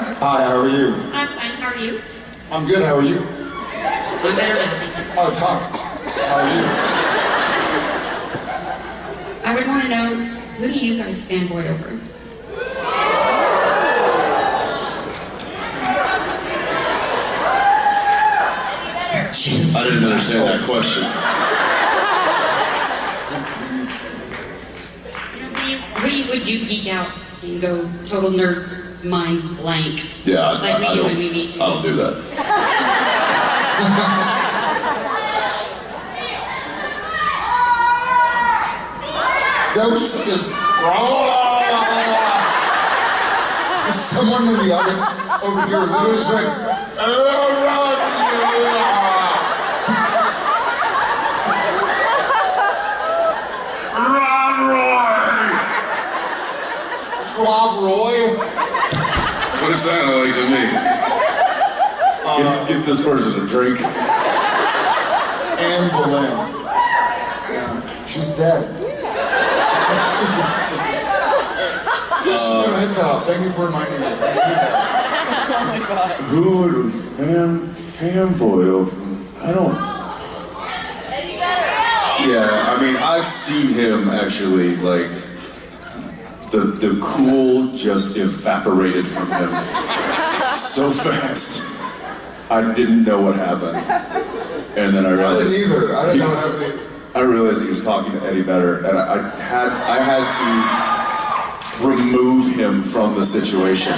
Hi, how are you? I'm fine. How are you? I'm good, how are you? I'm better now, thank you. Oh, talk. How are you? I would want to know who do you guys fanboy over? I didn't understand that question. You know, who, you, who do you, would you geek out and go total nerd mind blank? Yeah, I, Like I, we I do when we meet you. I don't do that. That was just like a... Someone in the audience over here literally just went... Rob Roy? That's what it sounded like to me. get, uh, get this person a drink. Anne Boleyn. Yeah, she's dead. yes, no, head cut off. Thank you for reminding me. Who would fan fanboy over? I don't. Yeah, I mean, I've seen him actually like the the cool just evaporated from him so fast. I didn't know what happened, and then I realized... I realized. didn't either. I didn't he- know what happened. I realized he was talking to Eddie Vedder, and I, I had I had to remove him from the situation.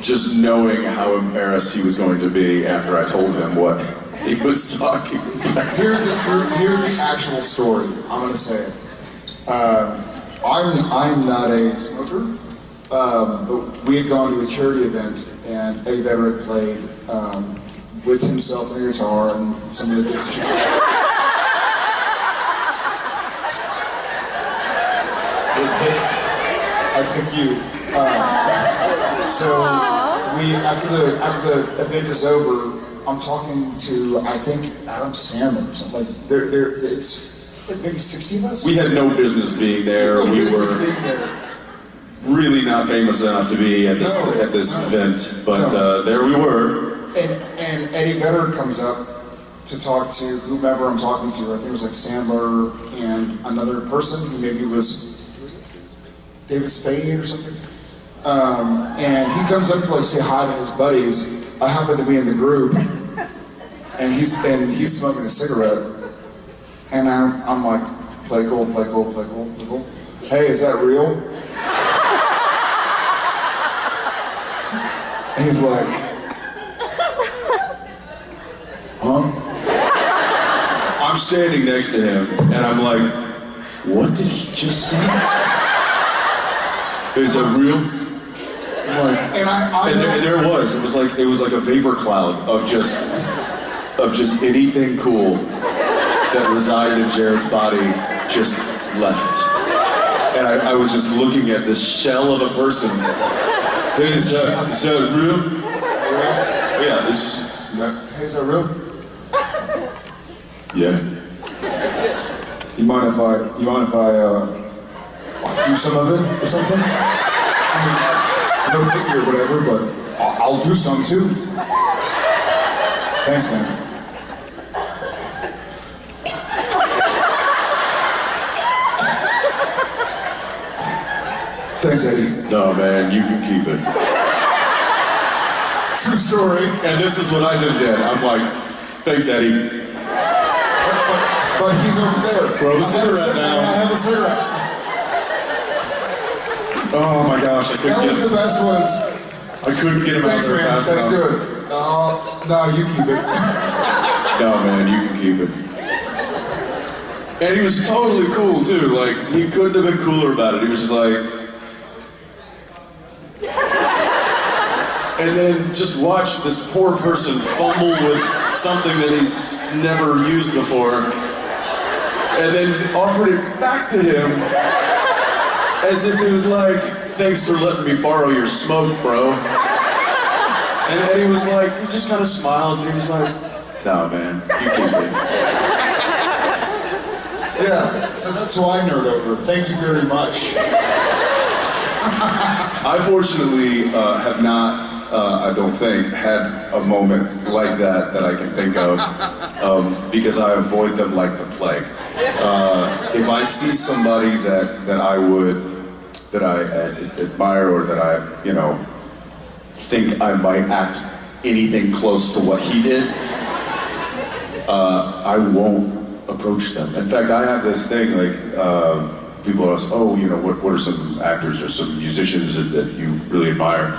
Just knowing how embarrassed he was going to be after I told him what he was talking about. Here's the true. Here's the actual story. I'm gonna say it. Um, I'm I'm not a smoker, um, but we had gone to a charity event and Vedder had played um, with himself on the guitar and some of the things. that I pick you. Uh, so we after the after the event is over, I'm talking to I think Adam Sandler or something like there there it's, it's like maybe 60 of us. We had no business being there. No We were there. really not famous enough to be at this No, at this no. event, but uh, there we were. And and Eddie Vedder comes up to talk to whomever I'm talking to. I think it was like Sandler and another person who maybe was David Spade or something. Um, and he comes up to like say hi to his buddies. I happen to be in the group, and he's and he's smoking a cigarette. And I'm, I'm like, play cool, play cool, play cool, play cool. Hey, is that real? He's like, huh? I'm standing next to him, and I'm like, "What did he just say? Is it real?" Like, And I, I and there, and there was. It was like it was like a vapor cloud of just of just anything cool that resided in Jared's body just left. And I, I was just looking at this shell of a person. Hey, is that, is that real? Yeah, this. Is that- hey, is that real? Yeah. You mind if I, you mind if I, uh, do some of it or something? I mean, no biggie or whatever, but I'll, I'll do some too. Thanks, man. Thanks, Eddie. No, man, you can keep it. True story. And this is what I did then. I'm like, thanks, Eddie. But he's over there. Throw the I have a cigarette cig- down. I have a cigarette. Oh my gosh, I couldn't That was get the best ones. I couldn't get him out thanks, there man. fast That's enough. good. Uh, no, you keep it. No, man, you can keep it. And he was totally cool too. Like he couldn't have been cooler about it. He was just like. And then just watch this poor person fumble with something that he's never used before, and then offered it back to him as if it was like, "Thanks for letting me borrow your smoke, bro." And Eddie was like, he just kind of smiled and he was like, no, man, you keep it. Yeah, so that's why I nerd over. Thank you very much. I fortunately uh, have not, uh, I don't think, had a moment like that that I can think of um, because I avoid them like the plague. Uh, if I see somebody that, that I would, that I uh, admire or that I, you know, think I might act anything close to what he did, uh, I won't approach them. In fact, I have this thing like uh, people ask, "Oh, you know, what, what are some actors or some musicians that, that you really admire?"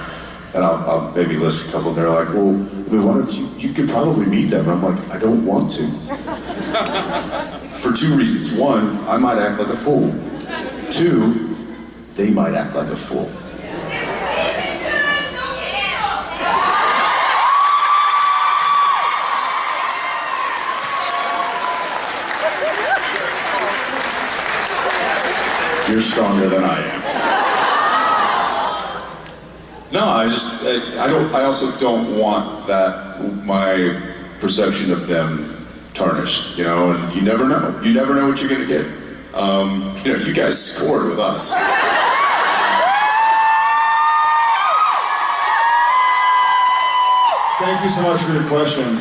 And I'll, I'll maybe list a couple, and they're like, "Well, why don't you? You could probably meet them." And I'm like, "I don't want to." For two reasons: one, I might act like a fool. Two, they might act like a fool. You're stronger than I am. No, I just, I I don't, I also don't want that, my perception of them tarnished, you know, and you never know. You never know what you're gonna get. Um, you know, you guys scored with us. Thank you so much for your question.